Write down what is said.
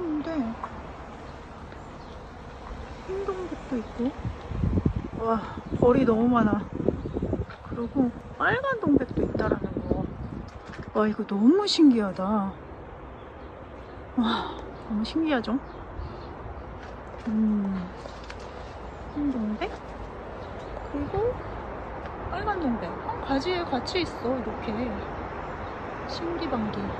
괜찮은데 흰동백도 있고 와 벌이 너무 많아 그리고 빨간 동백도 있다라는 거. 와 이거 너무 신기하다. 와 너무 신기하죠? 음, 흰 동백 그리고 빨간 동백 한 가지에 같이 있어 이렇게 신기방기.